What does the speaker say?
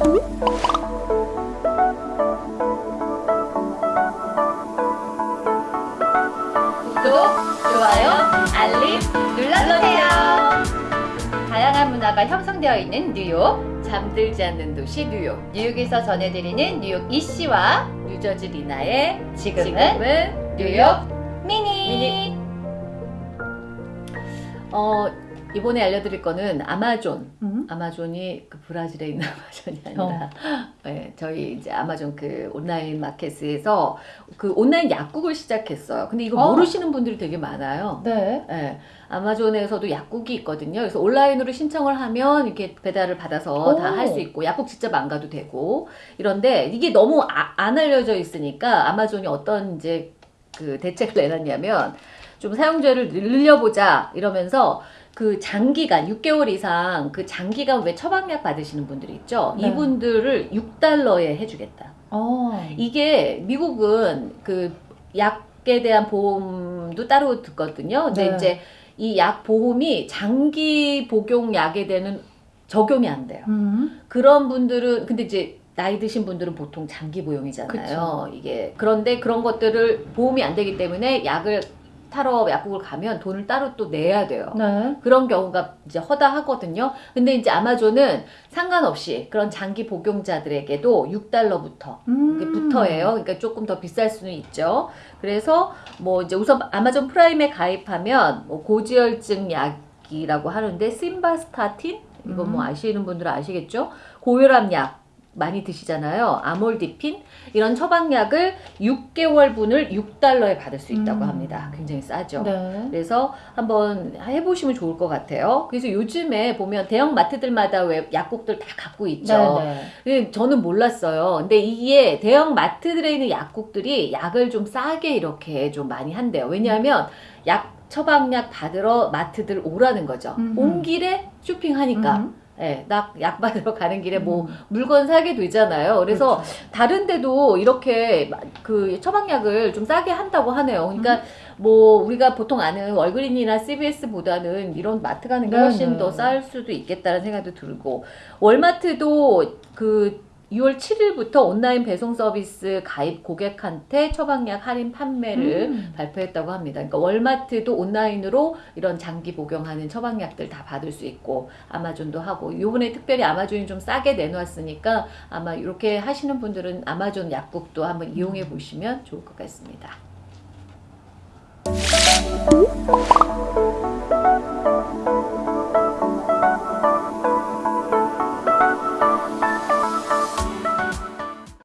구독, 좋아요, 알림 눌러주세요. 다양한 문화가 형성되어 있는 뉴욕, 잠들지 않는 도시 뉴욕. 뉴욕에서 전해드리는 뉴욕 이씨와 뉴저지 리나의 지금은, 뉴욕 미니. 미니. 어, 이번에 알려드릴 거는 아마존. 음? 아마존이 그 브라질에 있는 아마존이 아니라 네, 저희 이제 아마존 그 온라인 마켓에서 그 온라인 약국을 시작했어요. 근데 이거 어. 모르시는 분들이 되게 많아요. 네. 네, 아마존에서도 약국이 있거든요. 그래서 온라인으로 신청을 하면 이렇게 배달을 받아서 오. 다할 수 있고 약국 직접 안 가도 되고 이런데 이게 너무 아- 안 알려져 있으니까 아마존이 어떤 이제 그 대책을 내놨냐면 좀 사용자를 늘려보자 이러면서 그 장기간 6개월 이상 그 장기간 왜 처방약 받으시는 분들이 있죠. 네. 이분들을 6달러에 해주겠다. 어. 이게 미국은 그 약에 대한 보험도 따로 듣거든요. 근데 네. 이제 이 약 보험이 장기 복용 약에 대한 적용이 안 돼요. 음. 그런 분들은 근데 이제 나이 드신 분들은 보통 장기 보용이잖아요. 이게 그런데 그런 것들을 보험이 안 되기 때문에 약을 타러 약국을 가면 돈을 따로 또 내야 돼요. 네. 그런 경우가 이제 허다하거든요. 근데 이제 아마존은 상관없이 그런 장기 복용자들에게도 6달러부터 음. 부터예요. 그러니까 조금 더 비쌀 수는 있죠. 그래서 뭐 이제 우선 아마존 프라임에 가입하면 뭐 고지혈증 약이라고 하는데 심바스타틴 이거 뭐 음. 아시는 분들은 아시겠죠? 고혈압 약 많이 드시잖아요. 암로디핀 이런 처방약을 6개월분을 6달러에 받을 수 있다고 음. 합니다. 굉장히 싸죠. 네. 그래서 한번 해보시면 좋을 것 같아요. 그래서 요즘에 보면 대형 마트들마다 왜 약국들 다 갖고 있죠. 네. 근데 저는 몰랐어요. 근데 이게 대형 마트들에 있는 약국들이 약을 좀 싸게 이렇게 좀 많이 한대요. 왜냐하면 약 처방약 받으러 마트들 오라는 거죠. 음. 온 길에 쇼핑하니까. 음. 예, 나약 받으러 가는 길에 뭐 음. 물건 사게 되잖아요. 그래서 그렇죠. 다른 데도 이렇게 마- 그 처방약을 좀 싸게 한다고 하네요. 그러니까 음. 뭐 우리가 보통 아는 월그린이나 CVS보다는 이런 마트 가는 게 네, 훨씬 네. 더쌀 수도 있겠다는 생각도 들고 월마트도 그 6월 7일부터 온라인 배송 서비스 가입 고객한테 처방약 할인 판매를 음. 발표했다고 합니다. 그러니까 월마트도 온라인으로 이런 장기 복용하는 처방약들 다 받을 수 있고 아마존도 하고 요번에 특별히 아마존이 좀 싸게 내놓았으니까 아마 이렇게 하시는 분들은 아마존 약국도 한번 이용해 보시면 좋을 것 같습니다.